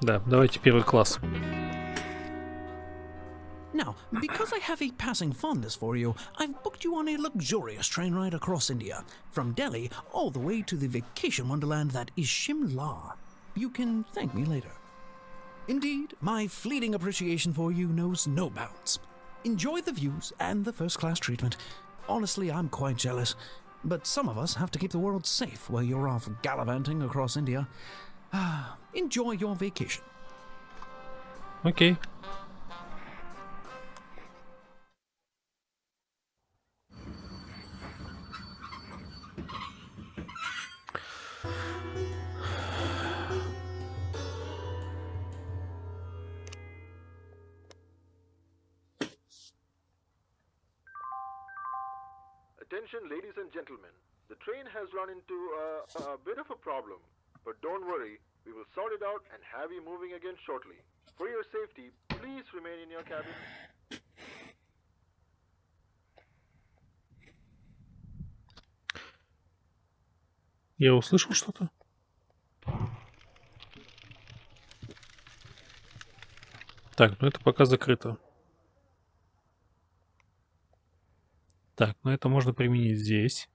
Да, давайте первый класс. Now, because I have a passing fondness for you, I've booked you on a luxurious train ride across India, from Delhi all the way to the vacation wonderland that is Shimla. You can thank me later. Indeed, my fleeting appreciation for you knows no bounds. Enjoy the views and the first class treatment. Honestly, I'm quite jealous. But some of us have to keep the world safe while you're off gallivanting across India. enjoy your vacation. Okay. And have you moving again shortly. For your safety, please remain in your cabin. Я услышал что-то? Так, ну это пока закрыто. Так, ну это можно применить здесь.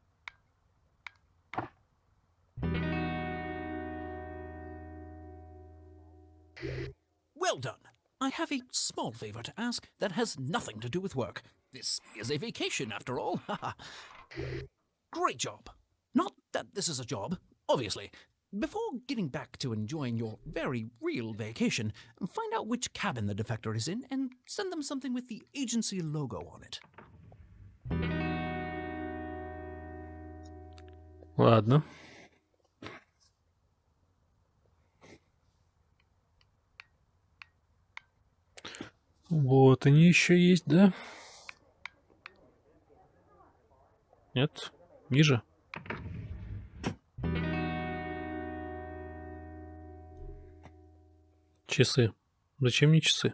I have a small favor to ask that has nothing to do with work. This is a vacation, after all. Great job. Not that this is a job, obviously. Before getting back to enjoying your very real vacation, find out which cabin the defector is in and send them something with the agency logo on it. Ладно. Вот они еще есть, да? Нет? Ниже? Часы. Зачем мне часы?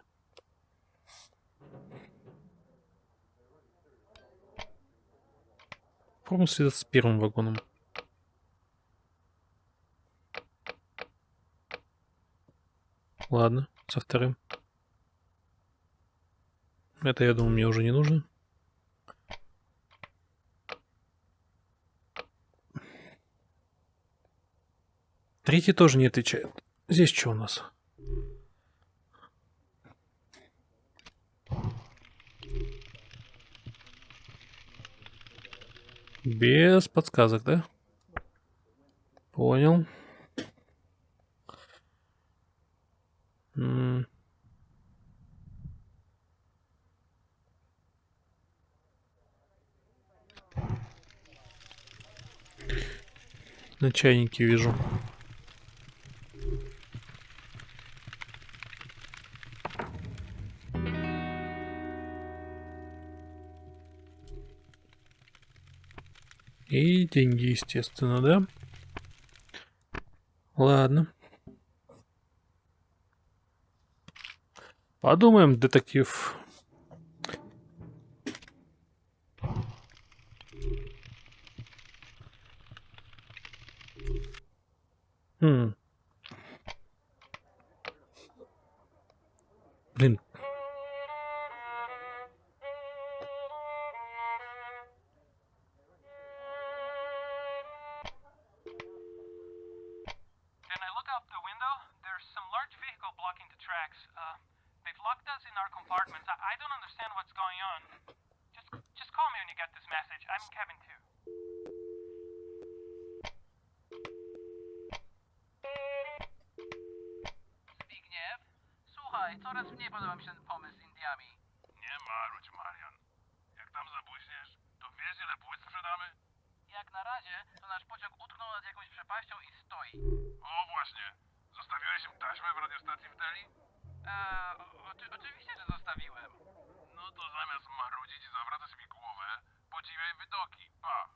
Попробуем связаться с первым вагоном. Ладно, со вторым. Это, я думаю, мне уже не нужно. Третий тоже не отвечает. Здесь что у нас? Без подсказок, да? Понял. М. На чайнике вижу. И деньги, естественно, да? Ладно. Подумаем, детектив. Blin przepaścią i stoi. O właśnie. Zostawiłeś im taśmę w radiostacji w Delhi? Eee, oczy, oczywiście, że zostawiłem. No to zamiast marudzić i zawracać mi głowę, podziwiaj widoki. Pa!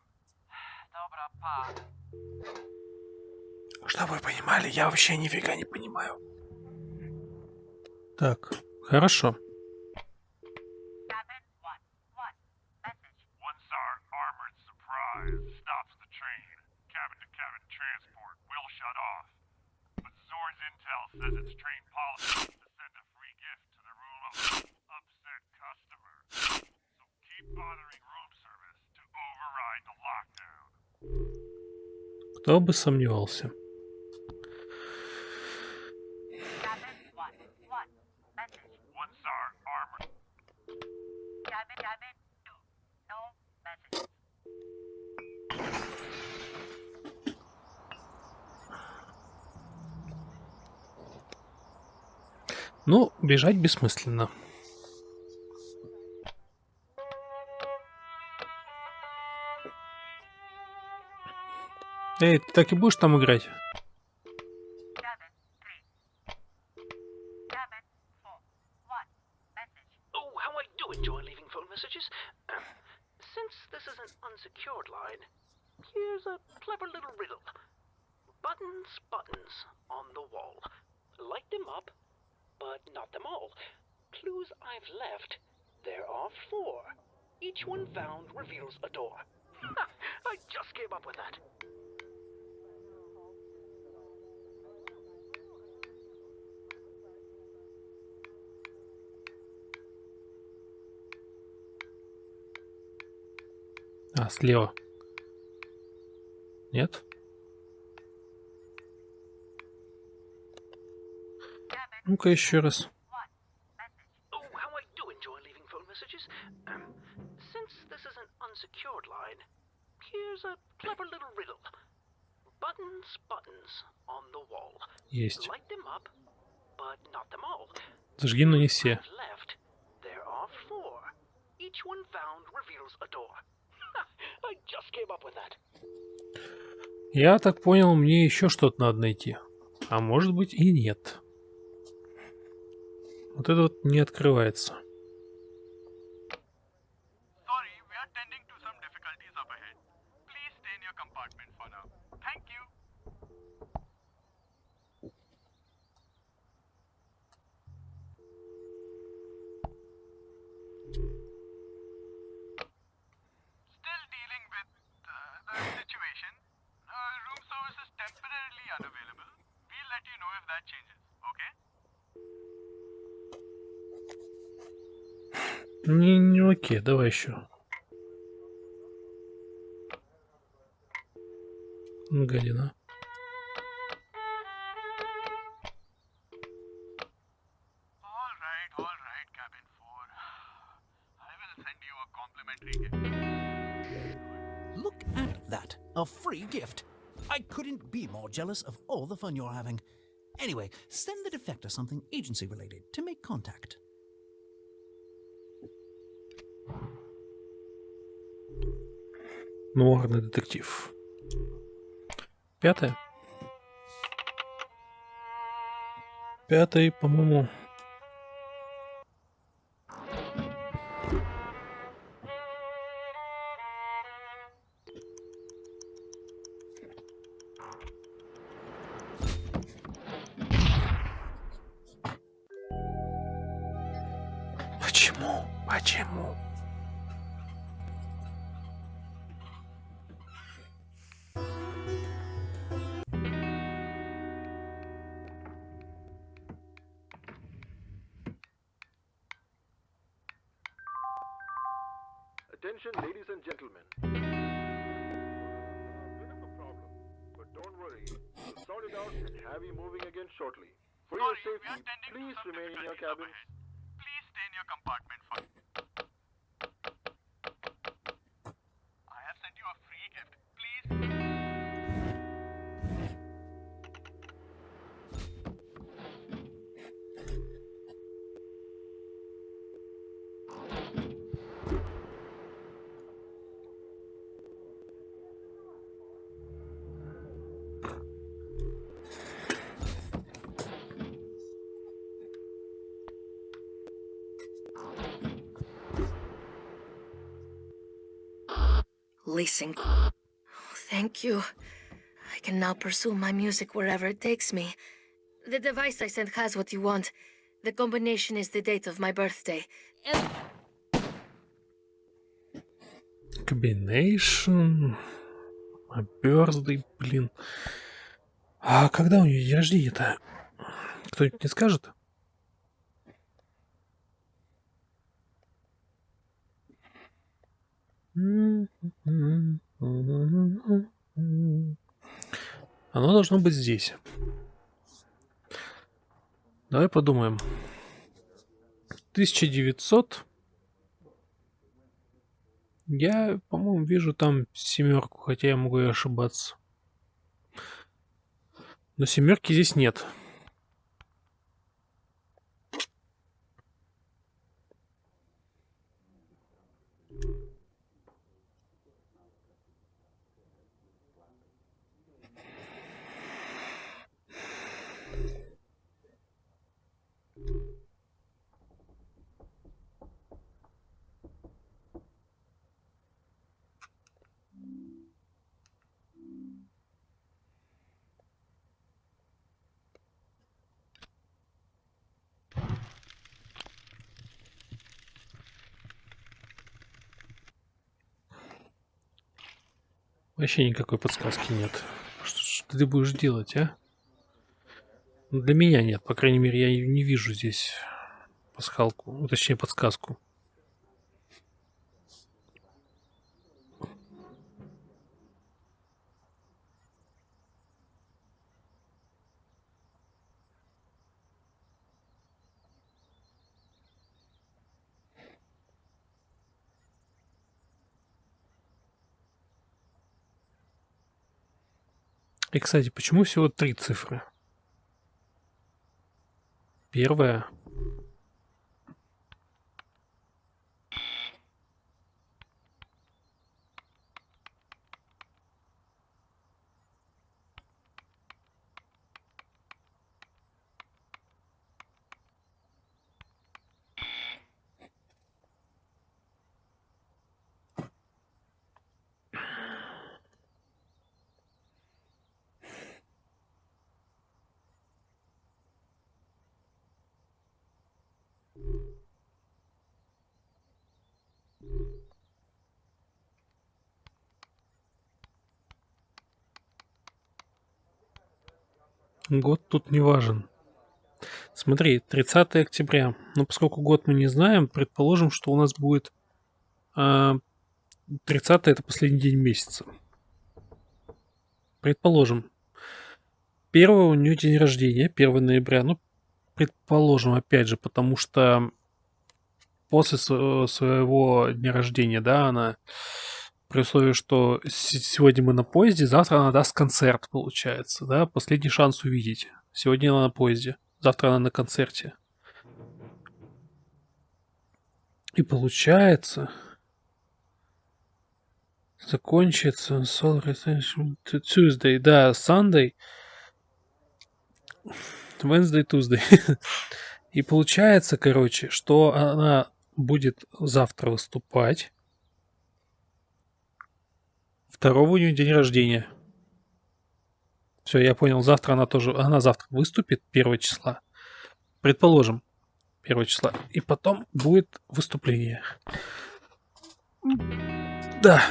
Dobra, pa. Чтобы вы понимали, я вообще нифига не понимаю. Так, хорошо. One star armored surprise stops the train. Cabin to cabin transport will shut off. But Zor's intel says it's train bothering room service to override the lockdown. Кто бы сомневался. Cabin one. One. Message. One star armor. Cabin cabin two. No message. Ну, бежать бессмысленно. Oh, um, all. Clues I've left, there are four. Each one found reveals a door. I just came up with that. А, слева. Нет? Ну-ка еще раз. Oh. Um. Есть. Зажги, но не все. Я так понял, мне еще что-то надо найти. А может быть и нет. Вот это вот не открывается. Sorry, Не, не окей, давай еще. Гадина. All right, all right, cabin 4. I will send you a complimentary gift. Look at that. A free gift. I couldn't be more jealous of all the fun you're having. Anyway, send the defector something agency related to make contact. Нуарный детектив. Пятое. Пятый, по-моему. Почему? Почему? be moving again shortly. For Sorry, your safety, please remain in your cabins. Please stay in your compartments. Leasing. Oh, thank you. I can now pursue my music wherever it takes me. The device I sent has what you want. The combination is the date of my birthday. And Combination. А birthday, блин. А когда у нее день рождения-то? Кто-нибудь не скажет? Оно должно быть здесь. Давай подумаем. 1900. Я, по-моему, вижу там семерку, хотя я могу и ошибаться. Но семерки здесь нет. Вообще никакой подсказки нет. Что, что ты будешь делать, а? Для меня нет, по крайней мере, я не вижу здесь пасхалку, ну, точнее подсказку. И, кстати, почему всего три цифры? Первая. Год тут не важен. Смотри, 30 октября. Но поскольку год мы не знаем, предположим, что у нас будет э, 30 это последний день месяца. Предположим. 1 у нее день рождения, 1 ноября. Ну, предположим, опять же, потому что после своего дня рождения, да, она при условии, что сегодня мы на поезде, завтра она даст концерт, получается, да, последний шанс увидеть. Сегодня она на поезде, завтра она на концерте. И получается, закончится Tuesday, да, Sunday, Wednesday, Tuesday. И получается, короче, что она будет завтра выступать. Второго у нее день рождения. Все, я понял, завтра она тоже, она завтра выступит, первого числа. Предположим, первого числа. И потом будет выступление. Да.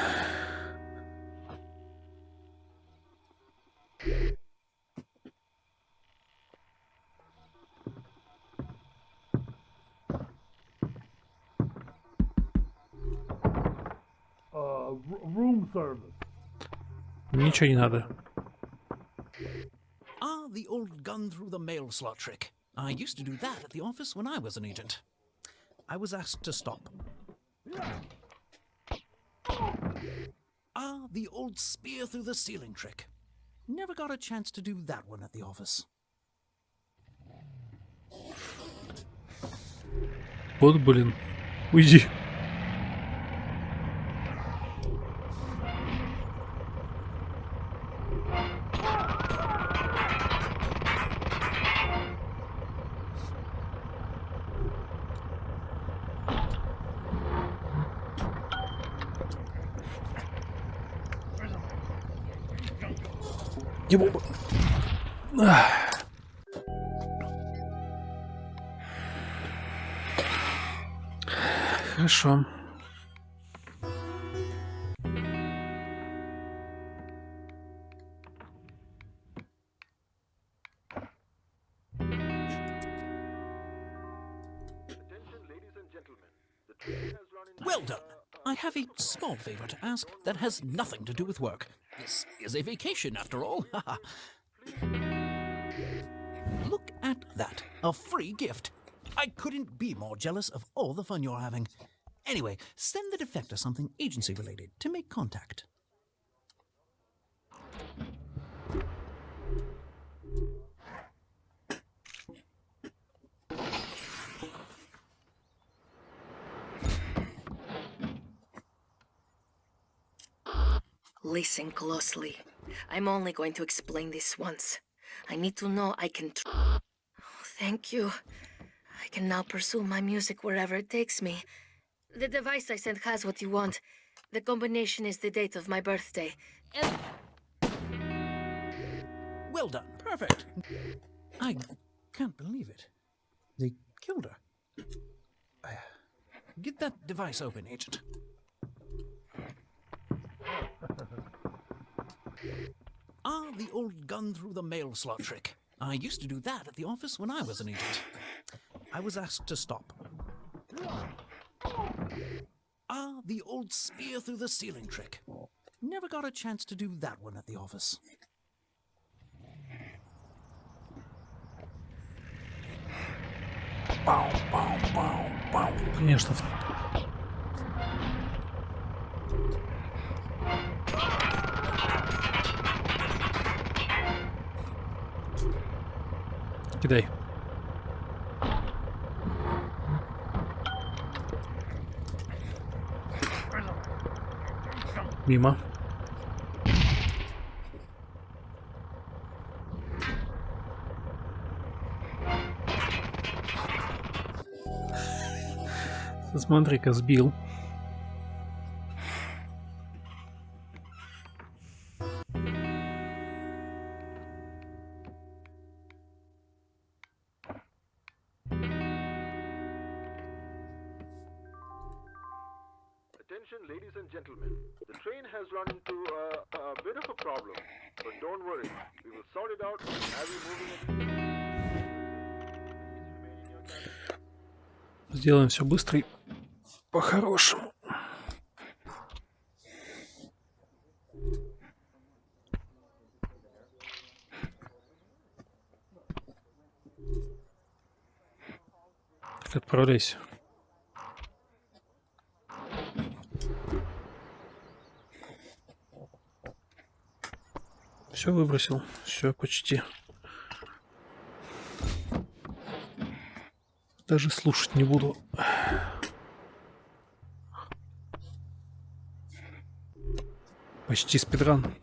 room service. Ничего не надо. Ah, the old gun through the mail slot trick. I used to do that at the office when I was an agent. I was asked to stop. Ah, the old spear through the ceiling trick. Never got a chance to do that one at the office. Вот, блин. Уйди. Into Well done. I have a small favor to ask that has nothing to do with work. This is a vacation, after all. Look at that. A free gift. I couldn't be more jealous of all the fun you're having. Anyway, send the defector something agency related to make contact. Listen closely. I'm only going to explain this once. I need to know I can. Tr- oh, thank you. I can now pursue my music wherever it takes me. The device I sent has what you want. The combination is the date of my birthday. And Well done. Perfect. I can't believe it. They killed her. Uh, Get that device open, Agent. ah, the old gun through the mail slot trick. I used to do that at the office when I was an agent. I was asked to stop. Ah, the old spear through the ceiling trick. Never got a chance to do that one at the office. Конечно. Кидай. Мимо. Смотри-ка, сбил. Сделаем все быстро и по-хорошему. Так, отправляйся. Все выбросил. Все почти. Даже слушать не буду. Почти спидран.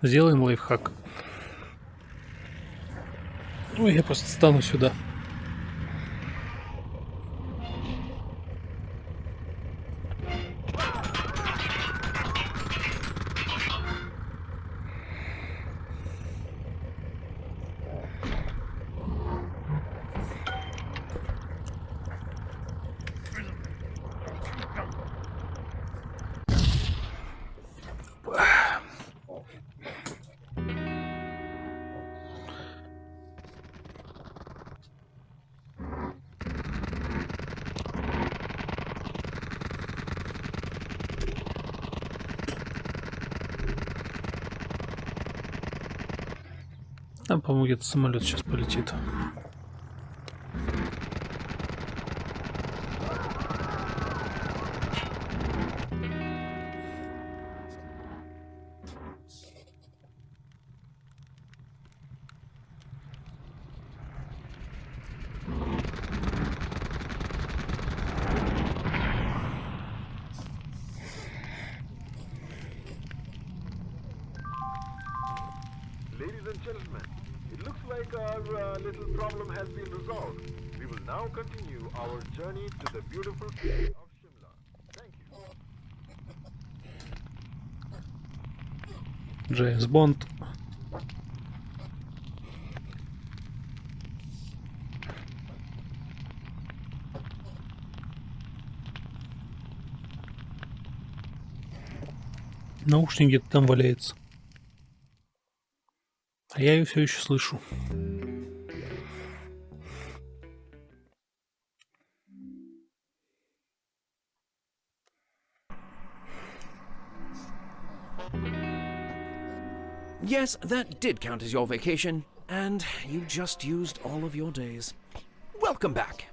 Сделаем лайфхак. Ой, я просто стану сюда. Там, по-моему, где-то самолет сейчас полетит. Like our uh, little problem has been resolved. We will now continue our journey to the beautiful city of Shimla. Thank you. Джеймс Бонд. Наушник где-то там валяется. А я ее все еще слышу. Yes, that did count as your vacation, and you just used all of your days. Welcome back.